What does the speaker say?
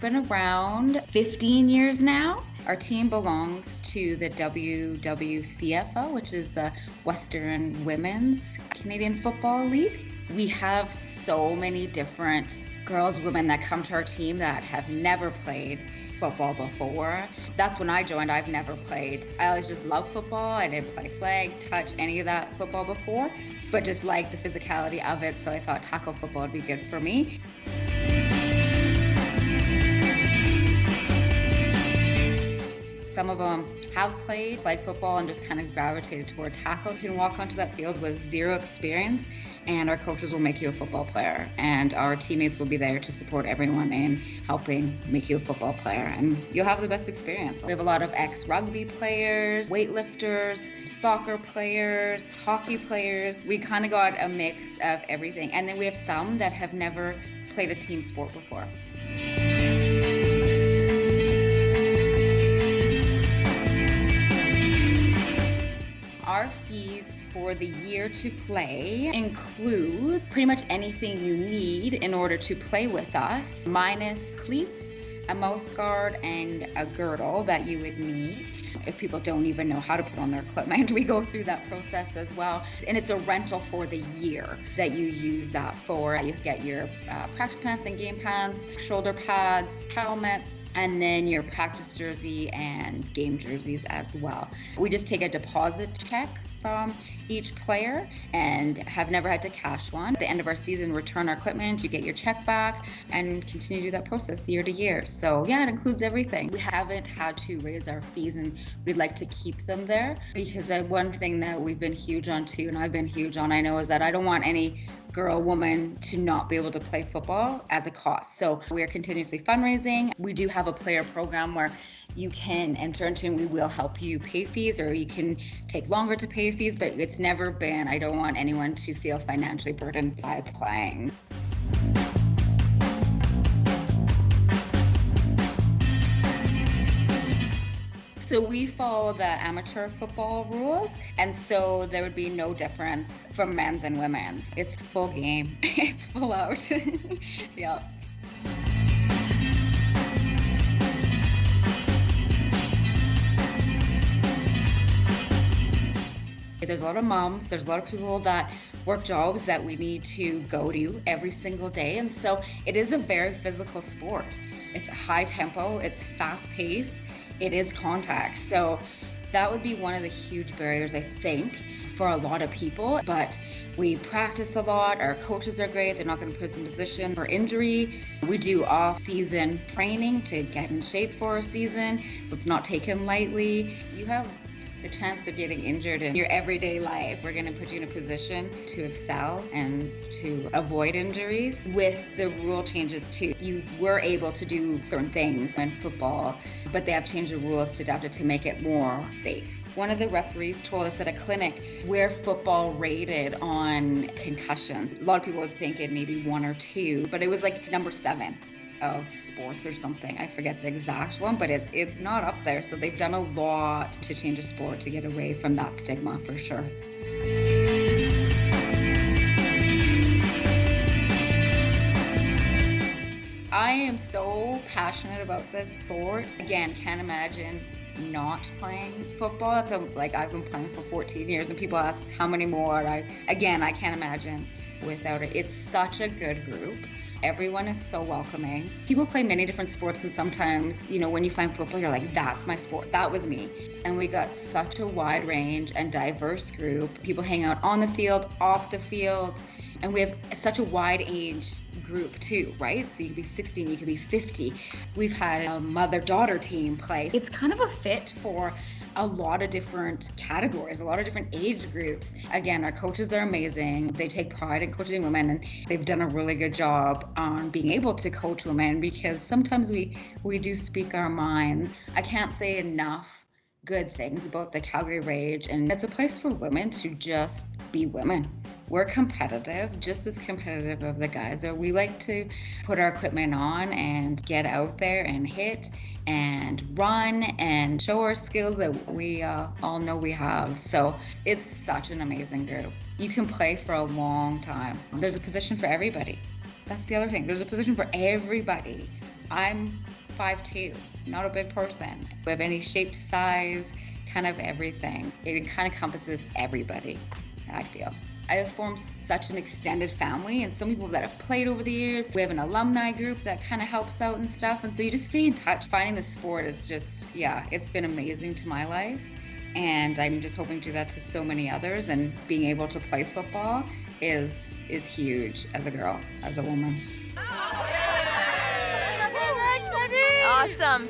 been around 15 years now. Our team belongs to the WWCFL, which is the Western Women's Canadian Football League. We have so many different girls, women that come to our team that have never played football before. That's when I joined. I've never played. I always just love football. I didn't play flag, touch any of that football before, but just like the physicality of it. So I thought tackle football would be good for me. Some of them have played flag football and just kind of gravitated toward tackle. You can walk onto that field with zero experience, and our coaches will make you a football player, and our teammates will be there to support everyone in helping make you a football player, and you'll have the best experience. We have a lot of ex rugby players, weightlifters, soccer players, hockey players. We kind of got a mix of everything, and then we have some that have never played a team sport before. Our fees for the year to play include pretty much anything you need in order to play with us, minus cleats, a mouth guard, and a girdle that you would need. If people don't even know how to put on their equipment, we go through that process as well. And it's a rental for the year that you use that for. You get your uh, practice pants and game pants, shoulder pads, helmet, and then your practice jersey and game jerseys as well. We just take a deposit check from each player and have never had to cash one. At the end of our season, return our equipment, you get your check back, and continue to do that process year to year. So, yeah, it includes everything. We haven't had to raise our fees, and we'd like to keep them there because one thing that we've been huge on too, and I've been huge on, I know, is that I don't want any girl, woman to not be able to play football as a cost. So we are continuously fundraising. We do have a player program where you can enter into and we will help you pay fees or you can take longer to pay fees, but it's never been, I don't want anyone to feel financially burdened by playing. So we follow the amateur football rules, and so there would be no difference from men's and women's. It's full game. it's full out. yeah. There's a lot of moms, there's a lot of people that work jobs that we need to go to every single day. And so it is a very physical sport. It's high tempo, it's fast paced, it is contact. So that would be one of the huge barriers, I think, for a lot of people. But we practice a lot. Our coaches are great. They're not going to put us in position for injury. We do off season training to get in shape for a season. So it's not taken lightly. You have the chance of getting injured in your everyday life. We're going to put you in a position to excel and to avoid injuries. With the rule changes too, you were able to do certain things in football, but they have changed the rules to adapt it to make it more safe. One of the referees told us at a clinic where football rated on concussions. A lot of people would think it maybe one or two, but it was like number seven of sports or something. I forget the exact one, but it's it's not up there. So they've done a lot to change a sport to get away from that stigma for sure. I am so passionate about this sport. Again, can't imagine not playing football. So like I've been playing for 14 years and people ask how many more I again I can't imagine without it. It's such a good group. Everyone is so welcoming. People play many different sports, and sometimes, you know, when you find football, you're like, that's my sport. That was me. And we got such a wide range and diverse group. People hang out on the field, off the field, and we have such a wide age group too, right? So you could be 16, you could be 50. We've had a mother daughter team play. It's kind of a fit for a lot of different categories, a lot of different age groups. Again, our coaches are amazing. They take pride in coaching women and they've done a really good job on being able to coach women because sometimes we we do speak our minds. I can't say enough good things about the Calgary Rage and it's a place for women to just be women. We're competitive, just as competitive of the guys are. We like to put our equipment on and get out there and hit and run and show our skills that we uh, all know we have. So it's such an amazing group. You can play for a long time. There's a position for everybody. That's the other thing. There's a position for everybody I'm 5'2", not a big person. We have any shape, size, kind of everything. It kind of encompasses everybody, I feel. I have formed such an extended family and so many people that have played over the years. We have an alumni group that kind of helps out and stuff. And so you just stay in touch. Finding the sport is just, yeah, it's been amazing to my life. And I'm just hoping to do that to so many others. And being able to play football is is huge as a girl, as a woman. Awesome.